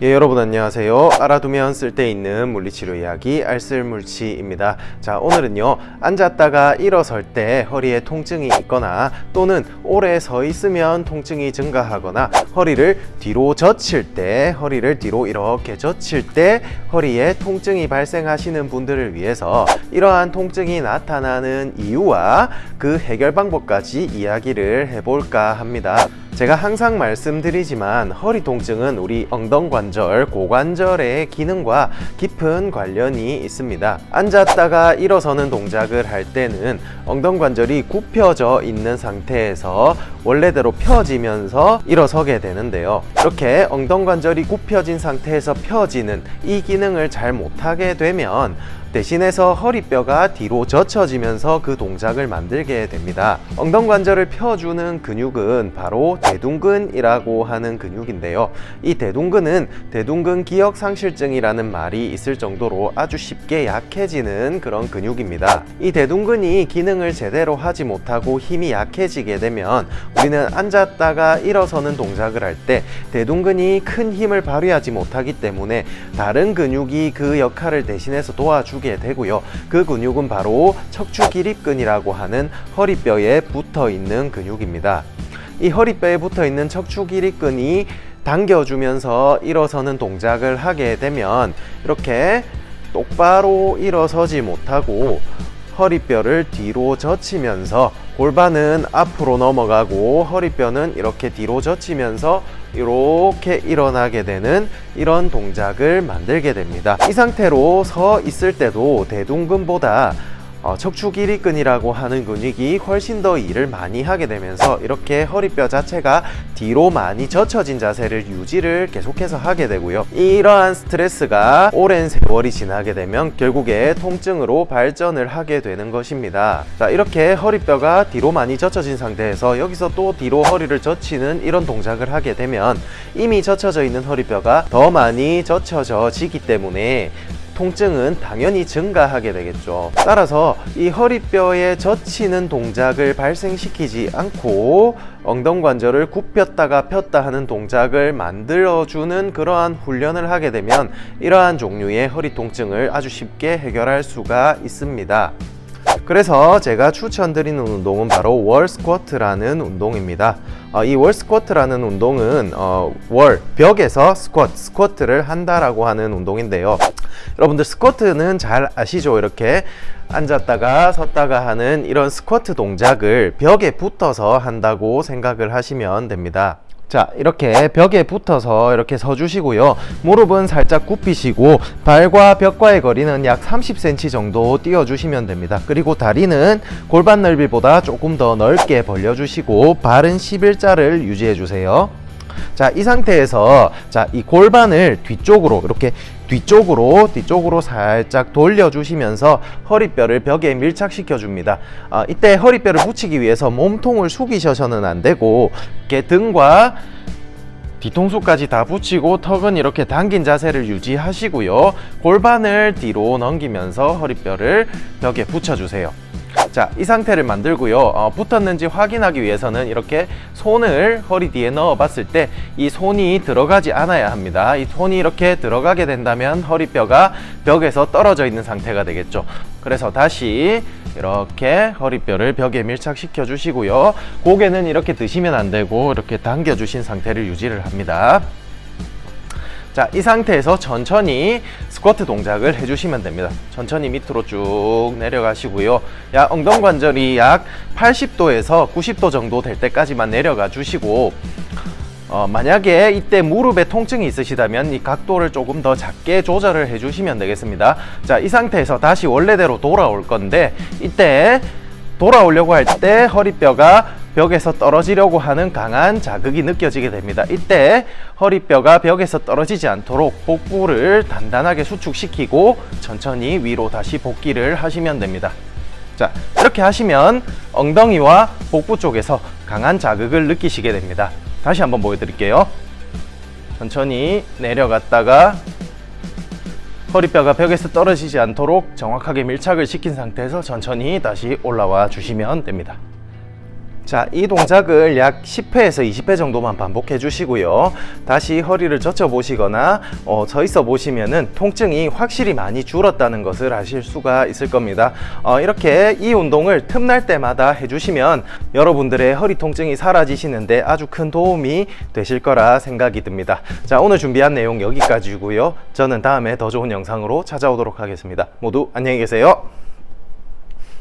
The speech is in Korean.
예 여러분 안녕하세요. 알아두면 쓸데있는 물리치료 이야기 알쓸물치입니다. 자 오늘은요 앉았다가 일어설 때 허리에 통증이 있거나 또는 오래 서 있으면 통증이 증가하거나 허리를 뒤로 젖힐 때 허리를 뒤로 이렇게 젖힐 때 허리에 통증이 발생하시는 분들을 위해서 이러한 통증이 나타나는 이유와 그 해결 방법까지 이야기를 해볼까 합니다 제가 항상 말씀드리지만 허리 통증은 우리 엉덩관절, 고관절의 기능과 깊은 관련이 있습니다. 앉았다가 일어서는 동작을 할 때는 엉덩관절이 굽혀져 있는 상태에서 원래대로 펴지면서 일어서게 되는데요. 이렇게 엉덩관절이 굽혀진 상태에서 펴지는 이 기능을 잘 못하게 되면 대신해서 허리뼈가 뒤로 젖혀지면서 그 동작을 만들게 됩니다. 엉덩 관절을 펴주는 근육은 바로 대둔근이라고 하는 근육인데요. 이 대둔근은 대둔근 기억상실증이라는 말이 있을 정도로 아주 쉽게 약해지는 그런 근육입니다. 이 대둔근이 기능을 제대로 하지 못하고 힘이 약해지게 되면 우리는 앉았다가 일어서는 동작을 할 때 대둔근이 큰 힘을 발휘하지 못하기 때문에 다른 근육이 그 역할을 대신해서 도와주게 되고요. 그 근육은 바로 척추기립근이라고 하는 허리뼈에 붙어 있는 근육입니다. 이 허리뼈에 붙어 있는 척추기립근이 당겨주면서 일어서는 동작을 하게 되면 이렇게 똑바로 일어서지 못하고 허리뼈를 뒤로 젖히면서 골반은 앞으로 넘어가고 허리뼈는 이렇게 뒤로 젖히면서 이렇게 일어나게 되는 이런 동작을 만들게 됩니다. 이 상태로 서 있을 때도 대둔근보다 어, 척추기립근이라고 하는 근육이 훨씬 더 일을 많이 하게 되면서 이렇게 허리뼈 자체가 뒤로 많이 젖혀진 자세를 유지를 계속해서 하게 되고요. 이러한 스트레스가 오랜 세월이 지나게 되면 결국에 통증으로 발전을 하게 되는 것입니다. 자 이렇게 허리뼈가 뒤로 많이 젖혀진 상태에서 여기서 또 뒤로 허리를 젖히는 이런 동작을 하게 되면 이미 젖혀져 있는 허리뼈가 더 많이 젖혀져 지기 때문에 통증은 당연히 증가하게 되겠죠. 따라서 이 허리뼈에 젖히는 동작을 발생시키지 않고 엉덩관절을 굽혔다가 폈다 하는 동작을 만들어주는 그러한 훈련을 하게 되면 이러한 종류의 허리 통증을 아주 쉽게 해결할 수가 있습니다 그래서 제가 추천드리는 운동은 바로 wall 스쿼트라는 운동입니다. 어, 이 wall 스쿼트라는 운동은 어, wall 벽에서 스쿼트, 스쿼트를 한다라고 하는 운동인데요. 여러분들 스쿼트는 잘 아시죠? 이렇게 앉았다가 섰다가 하는 이런 스쿼트 동작을 벽에 붙어서 한다고 생각을 하시면 됩니다 자 이렇게 벽에 붙어서 이렇게 서주시고요. 무릎은 살짝 굽히시고 발과 벽과의 거리는 약 30cm 정도 띄워주시면 됩니다. 그리고 다리는 골반 넓이보다 조금 더 넓게 벌려주시고 발은 11자를 유지해주세요. 자, 이 상태에서 자, 이 골반을 뒤쪽으로 이렇게 뒤쪽으로 뒤쪽으로 살짝 돌려주시면서 허리뼈를 벽에 밀착시켜 줍니다. 아, 이때 허리뼈를 붙이기 위해서 몸통을 숙이셔서는 안 되고 이렇게 등과 뒤통수까지 다 붙이고 턱은 이렇게 당긴 자세를 유지하시고요. 골반을 뒤로 넘기면서 허리뼈를 벽에 붙여주세요 자, 이 상태를 만들고요. 어, 붙었는지 확인하기 위해서는 이렇게 손을 허리 뒤에 넣어 봤을 때 이 손이 들어가지 않아야 합니다. 이 손이 이렇게 들어가게 된다면 허리뼈가 벽에서 떨어져 있는 상태가 되겠죠. 그래서 다시 이렇게 허리뼈를 벽에 밀착시켜 주시고요. 고개는 이렇게 드시면 안 되고 이렇게 당겨 주신 상태를 유지를 합니다. 자, 이 상태에서 천천히 스쿼트 동작을 해주시면 됩니다. 천천히 밑으로 쭉 내려가시고요. 약 엉덩 관절이 약 80도에서 90도 정도 될 때까지만 내려가 주시고 어, 만약에 이때 무릎에 통증이 있으시다면 이 각도를 조금 더 작게 조절을 해주시면 되겠습니다. 자, 이 상태에서 다시 원래대로 돌아올 건데 이때 돌아오려고 할 때 허리뼈가 벽에서 떨어지려고 하는 강한 자극이 느껴지게 됩니다. 이때 허리뼈가 벽에서 떨어지지 않도록 복부를 단단하게 수축시키고 천천히 위로 다시 복귀를 하시면 됩니다. 자 이렇게 하시면 엉덩이와 복부 쪽에서 강한 자극을 느끼시게 됩니다. 다시 한번 보여드릴게요. 천천히 내려갔다가 허리뼈가 벽에서 떨어지지 않도록 정확하게 밀착을 시킨 상태에서 천천히 다시 올라와 주시면 됩니다. 자, 이 동작을 약 10회에서 20회 정도만 반복해 주시고요. 다시 허리를 젖혀 보시거나 어, 서 있어 보시면 은 통증이 확실히 많이 줄었다는 것을 아실 수가 있을 겁니다. 어, 이렇게 이 운동을 틈날 때마다 해주시면 여러분들의 허리 통증이 사라지시는데 아주 큰 도움이 되실 거라 생각이 듭니다. 자, 오늘 준비한 내용 여기까지고요. 저는 다음에 더 좋은 영상으로 찾아오도록 하겠습니다. 모두 안녕히 계세요.